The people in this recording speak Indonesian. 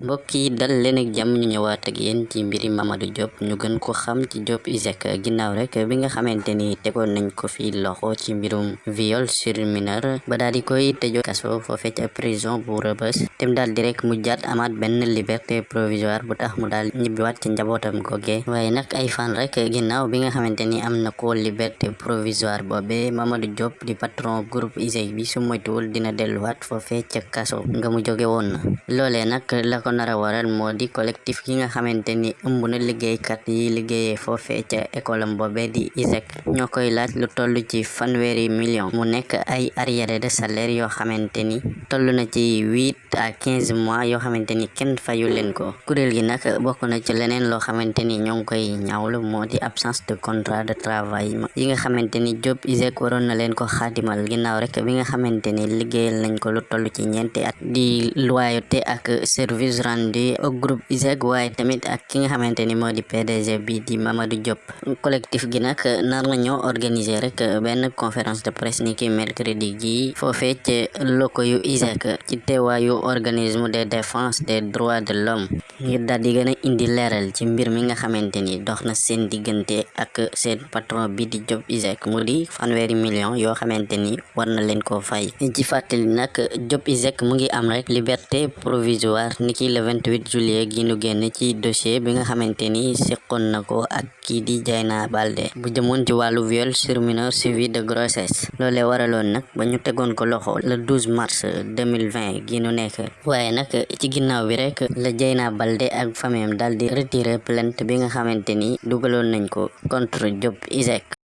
mbokk yi dal leen ak jàmm ñu ñëwaat ak yéen ci mbiri Mamadou Diop. Ñu gën ko xam ci Diop ISEC ginnaaw rek bi nga xamante ni tegoon nañ ko fi loxo ci mbirum viol sur mineur ba daal di koy tëjoo kaso foofee ca prison bu Rebeuss. Tem daal di rek mu jaat amaat benn liberté provisoire bu tax mu daal ñibbiwaat ci njabootam goge. Waaye nag ay fan rek ginnaaw bi nga xamante ni am ko liberté provisoire boobe Mamadou Diop di patron groupe ISEC bi su moytuwul dina delluwaat foofee ca kaso nga mu jóge woon. Loolee nag la nara waral moo di collectif gi nga xamante ni ëmb na liggéeykat yi liggéeyee foofee ca école am boobee di ISEC ñoo koy laaj lu toll ci fanweeri million mu nekk ay arriéré de salaire yoo xamante ni. Toll na ci huit à quinze mois yoo xamante ni kenn fayu leen ko. Kuréel gi nag bokk na ci leneen loo xamante ni koy ñaawlu moo di absence de contrat de travail yi nga xamante ni Diop ISEC waroon na leen ko xaatimal ginnaaw rek bi nga xamante ni liggéeyal nañ ko lu toll ci ñeenti at. Di loyauté ak service rendu au groupe ISEC waaye tamit ak ki nga xamante ni moo di PDG bi di Mamadou Diop. Collectif gi nag nar na ñoo organiser rek benn conférence de presse ni ki mercredi gi. Foofee ci loko yu ISEC ci teewaayu organisme de défense des droits de l'homme. Ngir daal di gën a indi leeral ci mbir mi nga xamante ni dox na seen diggante ak seen patron bi di Diop ISEC mu di fanweeri million yoo xamante ni war na leen koo fay. Ci fàttali nag Diop ISEC mu ngi am rek liberté provisoire niki le 28 juillet gi nu génn ci dossier bi nga xamante ni seqoon na ko ak kii di Dieyna Baldé bu jëmoon ci wàllu viol sur mineur suivi de grossesse. Loolee waraloon nag ba ñu ko loxo le 12 mars 2020 gi nu nekk. Waaye nag ci ginnaaw bi rek la Dieyna Baldé ak famille am daal di retirer plainte bi nga xamante ni dugaloon nañ ko contre Diop ISEC